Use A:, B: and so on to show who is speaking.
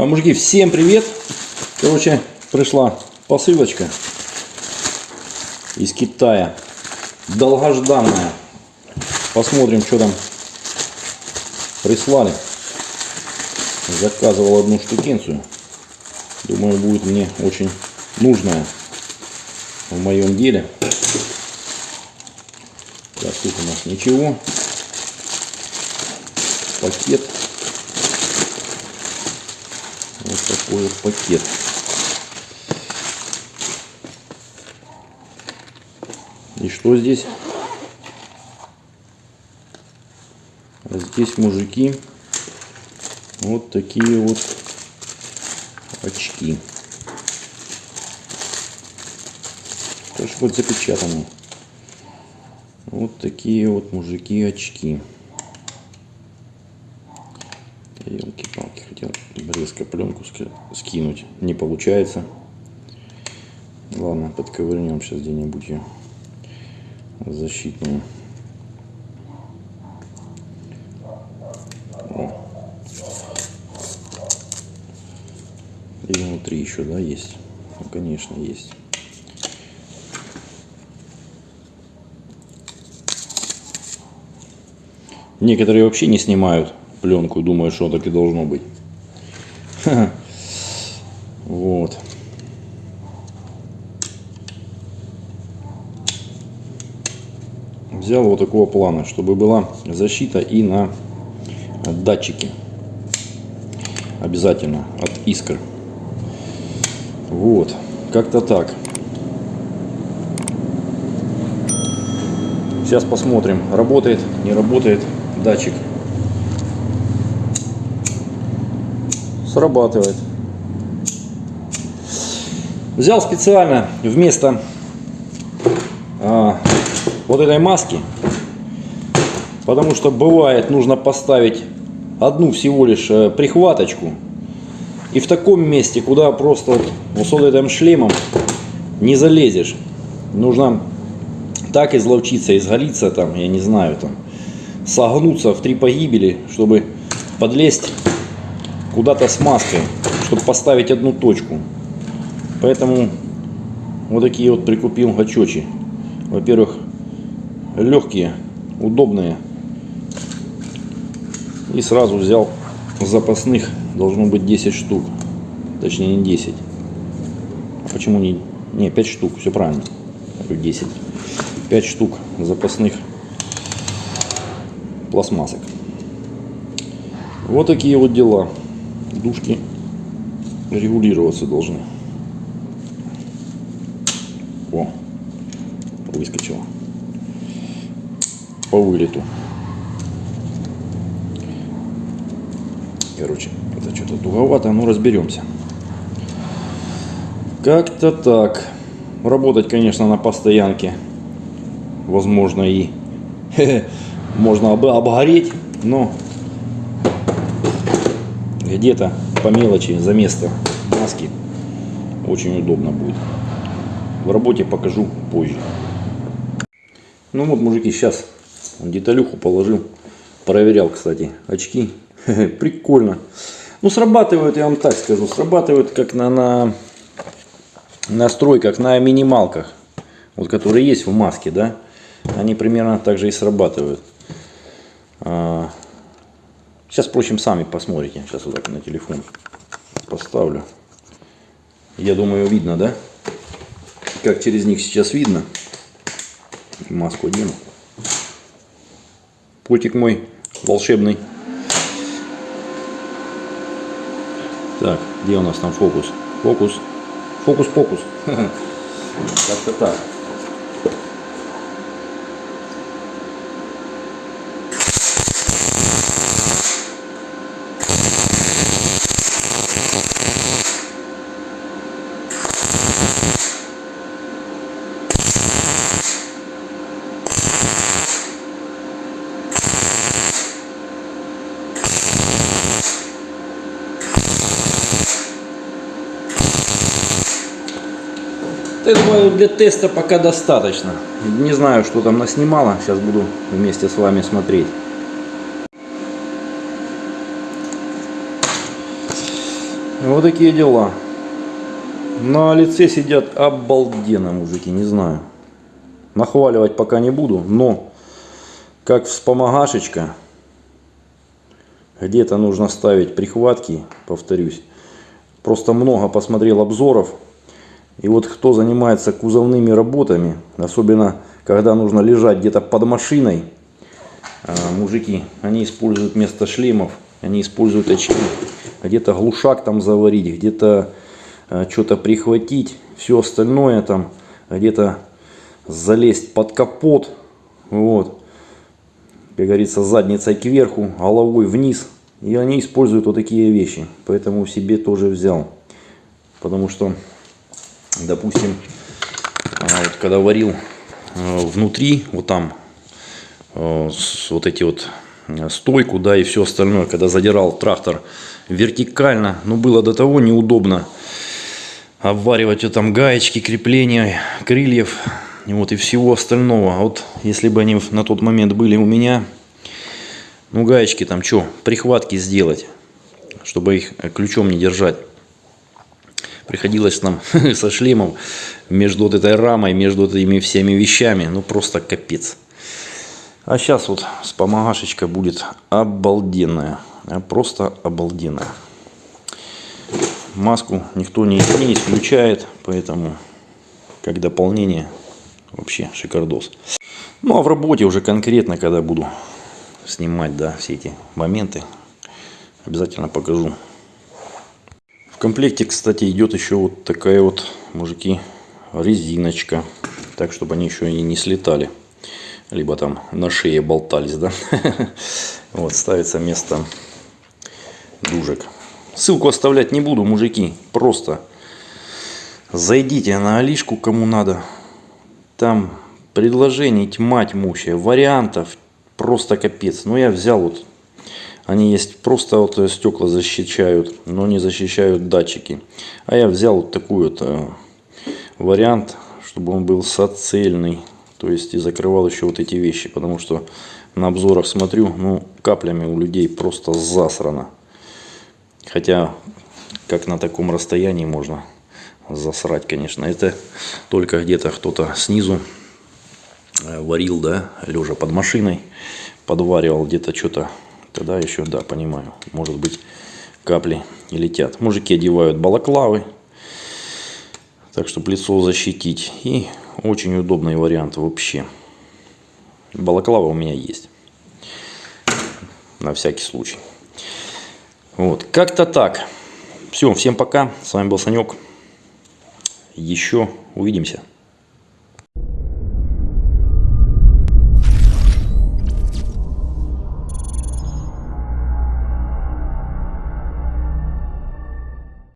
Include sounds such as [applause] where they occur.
A: А, Мужики, всем привет! Короче, пришла посылочка из Китая. Долгожданная. Посмотрим, что там прислали. Заказывал одну штукенцию. Думаю, будет мне очень нужная в моем деле. Так, тут у нас ничего. Пакет. Вот такой вот пакет. И что здесь? А здесь мужики вот такие вот очки. Тоже вот запечатаны. Вот такие вот мужики очки. Резко пленку ски- скинуть. Не получается. Ладно, подковырнем сейчас где-нибудь ее защитную. И внутри еще, да, есть? Ну, конечно, есть. Некоторые вообще не снимают пленку, думают, что так и должно быть. [laughs] Вот. Взял вот такого плана, чтобы была защита и на датчики. Обязательно от искр. Вот. Как-то так. Сейчас посмотрим, работает, не работает датчик. Срабатывает. Взял специально вместо а, вот этой маски, потому что бывает нужно поставить одну всего лишь э, прихваточку и в таком месте, куда просто вот, вот с вот этим шлемом не залезешь. Нужно так изловчиться, изголиться там, я не знаю, там, согнуться в три погибели, чтобы подлезть куда-то с маской, чтобы поставить одну точку. Поэтому вот такие вот прикупил гачочи. Во-первых, легкие, удобные. И сразу взял запасных, должно быть 10 штук. Точнее не 10. А почему не... Не, 5 штук, все правильно. Говорю 10. 5 штук запасных пластмассок. Вот такие вот дела. Дужки регулироваться должны. О, выскочила. По вылету. Короче, это что-то туговато, но разберемся. Как-то так. Работать, конечно, на постоянке. Возможно, и [laughs] можно об- обгореть, но где-то по мелочи за место маски очень удобно будет. В работе покажу позже. Ну вот, мужики, сейчас деталюху положил. Проверял, кстати, очки. [laughs] Прикольно. Ну, срабатывают, я вам так скажу, срабатывают как на, на настройках, на минималках. Вот, которые есть в маске, да. Они примерно так же и срабатывают. А, Сейчас, впрочем, сами посмотрите. Сейчас вот так на телефон поставлю. Я думаю, видно, да? Как через них сейчас видно. Маску одену. Путик мой волшебный. Так, где у нас там фокус? Фокус. Фокус-покус. [laughs] Как-то так. Я думаю, для теста пока достаточно. Не знаю, что там наснимало. Сейчас буду вместе с вами смотреть. Вот такие дела. На лице сидят обалденно, мужики, не знаю. Нахваливать пока не буду, но как вспомогашечка, где-то нужно ставить прихватки, повторюсь. Просто много посмотрел обзоров. И вот кто занимается кузовными работами, особенно когда нужно лежать где-то под машиной, а, мужики, они используют вместо шлемов, они используют очки. Где-то глушак там заварить, где-то а, что-то прихватить, все остальное там, где-то залезть под капот, вот, как говорится, задницей кверху, головой вниз. И они используют вот такие вещи, поэтому себе тоже взял. Потому что, допустим, а, вот когда варил внутри, вот там, вот эти вот стойку, да, и все остальное, когда задирал трактор вертикально, ну, было до того неудобно обваривать вот там гаечки, крепления, крыльев, и вот, и всего остального. А вот если бы они на тот момент были у меня, ну, гаечки там что, прихватки сделать, чтобы их ключом не держать. Приходилось нам [laughs] со шлемом между вот этой рамой, между этими всеми вещами, ну, просто капец. А сейчас вот вспомогашечка будет обалденная. а Просто обалденная. Маску никто не, не исключает, поэтому как дополнение вообще шикардос. Ну а в работе уже конкретно, когда буду снимать да, все эти моменты, обязательно покажу. Комплекте, кстати, идет еще вот такая вот, мужики, резиночка. Так, чтобы они еще и не слетали либо там на шее болтались, да. [laughs] Вот, ставится место дужек. Ссылку оставлять не буду, мужики. Просто зайдите на Алишку, кому надо. Там предложений тьма тьмущая, вариантов просто капец. Но я взял вот, они есть просто вот стекла защищают, но не защищают датчики. А я взял вот такой вот э, вариант, чтобы он был соцельный. То есть и закрывал еще вот эти вещи, потому что на обзорах смотрю, ну каплями у людей просто засрано. Хотя, как на таком расстоянии можно засрать, конечно. Это только где-то кто-то снизу э, варил, да, лежа под машиной, подваривал где-то что-то. Тогда еще, да, понимаю, может быть капли и летят. Мужики одевают балаклавы, так чтобы лицо защитить. И очень удобный вариант вообще. Балаклава у меня есть. На всякий случай. Вот, как-то так. Все, всем пока. С вами был Санек. Еще увидимся.